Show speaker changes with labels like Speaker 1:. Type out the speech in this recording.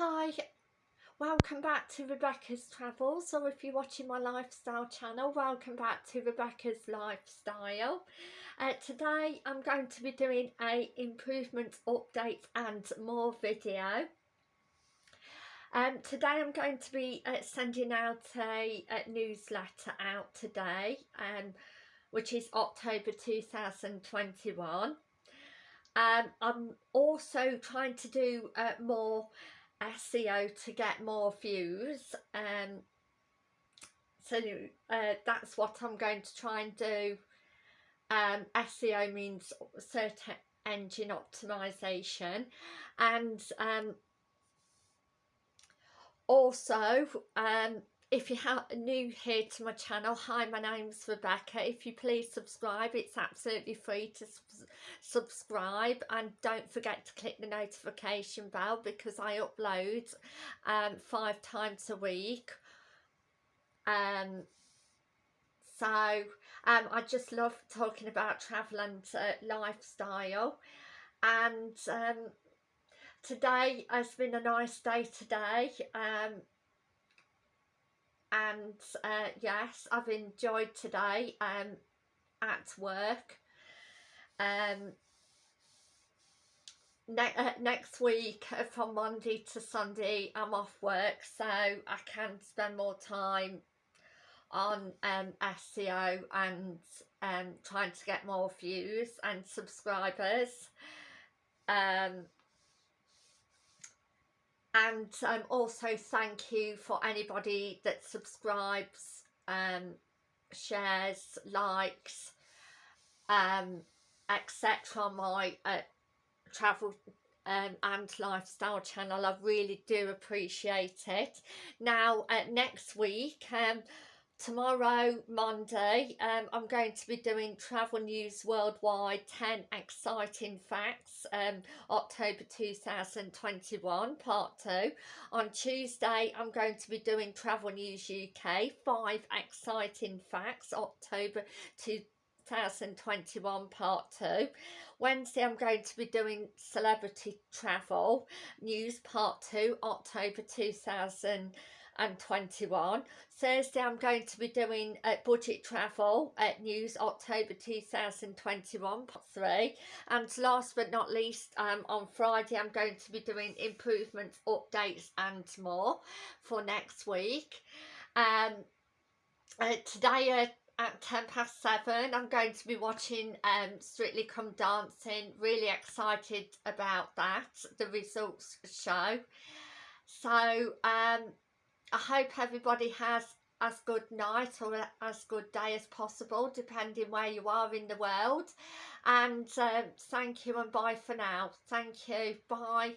Speaker 1: Hi, welcome back to Rebecca's Travels or if you're watching my lifestyle channel, welcome back to Rebecca's Lifestyle. Uh, today I'm going to be doing a improvement update and more video. Um, today I'm going to be uh, sending out a, a, newsletter out today, um, which is October 2021. Um, I'm also trying to do uh, more SEO to get more views um, so uh, that's what I'm going to try and do. Um, SEO means search engine optimization and um, also um, if you are new here to my channel hi my name's Rebecca. If you please subscribe it's absolutely free to subscribe. And don't forget to click the notification bell because I upload um, five times a week. Um, so um, I just love talking about travel and uh, lifestyle. And um, today has been a nice day today. Um, and uh, yes I've enjoyed today um, at work. Um, ne uh, next week uh, from Monday to Sunday I'm off work so I can spend more time on um, SEO and um, trying to get more views and subscribers. Um, and um, also thank you for anybody that subscribes um, shares likes um, etc on my uh, travel um, and lifestyle channel. I really do appreciate it. Now uh, next week um, tomorrow Monday um, I'm going to be doing travel news worldwide 10 exciting facts um, October 2021 part 2 on Tuesday I'm going to be doing travel news UK 5 exciting facts October 2021 part 2 Wednesday I'm going to be doing celebrity travel news part 2 October 2021 and 21. Thursday I'm going to be doing uh, budget travel at news October 2021 part 3 and last but not least um, on Friday I'm going to be doing improvements updates and more for next week. Um, uh, today uh, at 10 past 7 I'm going to be watching um, Strictly Come Dancing really excited about that the results show so um I hope everybody has as good night or as good day as possible depending where you are in the world. And um, thank you and bye for now. Thank you. Bye